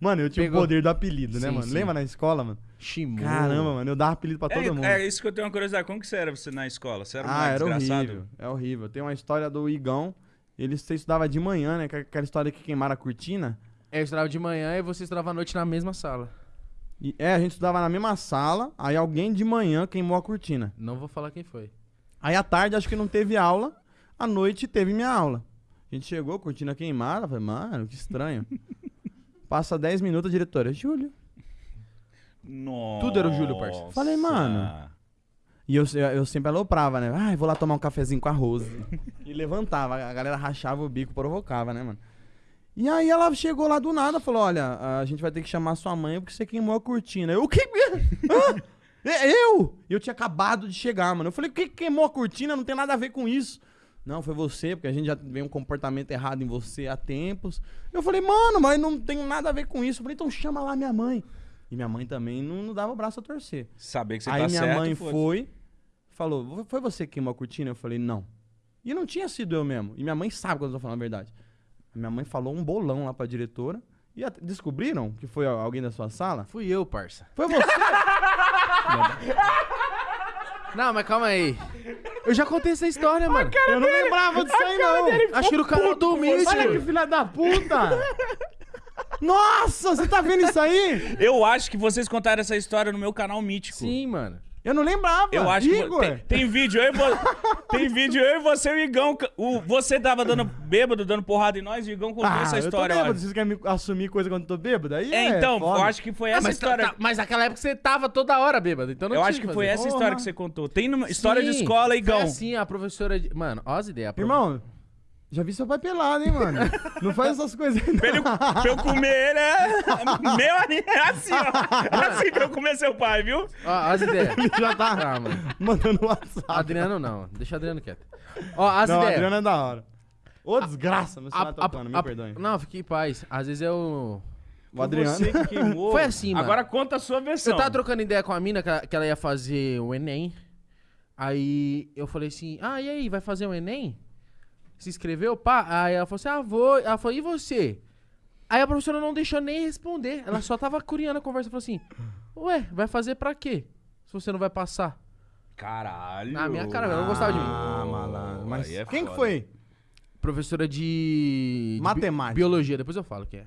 Mano, eu tinha Pegou. o poder do apelido, né, Sim, mano? sim. Lembra na escola, mano? Shimu. Caramba, mano, eu dava apelido pra todo É, mundo. é isso que eu tenho uma curiosidade. Como que você era você na escola? Você era um ah, era desgraçado? horrível. É horrível. Tem uma história do Igão. Ele você estudava de manhã, né? que é Aquela história que queimaram a cortina. Eu estudava de manhã e você estudava à noite na mesma sala. E, é, a gente estudava na mesma sala. Aí alguém de manhã queimou a cortina. Não vou falar quem foi. Aí à tarde acho que não teve aula. À noite teve minha aula. A gente chegou, cortina queimada. Falei, mano, que estranho. Passa 10 minutos, a diretora, Júlio. Nossa. Tudo era o Júlio, parça. Falei, mano. E eu, eu, eu sempre aloprava, né? Ai, vou lá tomar um cafezinho com a Rose. e levantava, a galera rachava o bico, provocava, né, mano? E aí ela chegou lá do nada, falou, olha, a gente vai ter que chamar sua mãe porque você queimou a cortina. Eu, o que? Hã? É, Eu? Eu tinha acabado de chegar, mano. Eu falei, o que que queimou a cortina? Não tem nada a ver com isso. Não, foi você, porque a gente já vê um comportamento errado em você há tempos. Eu falei, mano, mas não tem nada a ver com isso. Eu falei, então chama lá minha mãe. E minha mãe também não, não dava o braço a torcer. Saber que você Aí tá minha certo, mãe foda-se. foi, falou, foi você que queimou a cortina? Eu falei, não. E não tinha sido eu mesmo. E minha mãe sabe quando eu tô falando a verdade. A minha mãe falou um bolão lá pra diretora. E descobriram que foi alguém da sua sala? Fui eu, parça. Foi você! Não, mas calma aí. Eu já contei essa história, mano. eu não lembrava disso aí, não. Acho que no canal do Mítico. Olha que filha da puta! Nossa, você tá vendo isso aí? Eu acho que vocês contaram essa história no meu canal mítico. Sim, mano. Eu não lembrava. Eu acho Igor. que tem, tem vídeo eu e vo- tem vídeo eu e você e o Igão. O, você tava dando bêbado, dando porrada em nós, e o Igão contou Ah, essa eu tô história. bêbado. Vocês querem me assumir coisa quando eu tô bêbado? Aí É, é, então, foda. eu acho que foi essa mas, história. tá- tá- mas naquela época você tava toda hora bêbado, então não eu tinha acho que o foi essa Porra. história que você contou. Tem numa história de Sim, escola, Igão. Foi assim, a professora de... Mano, ó as ideias. Irmão, já vi seu pai pelado, hein, mano? não faz essas coisas aí, não. Pra, ele- pra eu comer ele é. Meu ali é assim, ó. Assim pra eu comer seu pai, viu? Ó, as ideias. Já tá Ah, mano. mandando WhatsApp. Adriano não. Deixa o Adriano quieto. Ó, as não, ideias. Adriano é da hora. Ô, desgraça, meu celular tá a- tocando, me perdoe. Não, fique em paz. Às vezes é o... Adriano. Você que queimou. Foi assim, mano. Agora conta a sua Você versão. tava trocando ideia com a mina que ela, que ela ia fazer o Enem. Aí eu falei assim: Ah, e aí, vai fazer o Enem? Se inscreveu? Pá. Aí ela falou assim: Ah, vou. Ela falou: E você? Aí a professora não deixou nem responder. Ela só tava curiando a conversa. Falou assim: Ué, vai fazer pra quê? Se você não vai passar. Caralho. Na minha cara, ela não gostava de mim. Ah, malandro. Mas Aí é quem que foda. foi? Professora de. de bi- Matemática. Biologia, depois eu falo que é.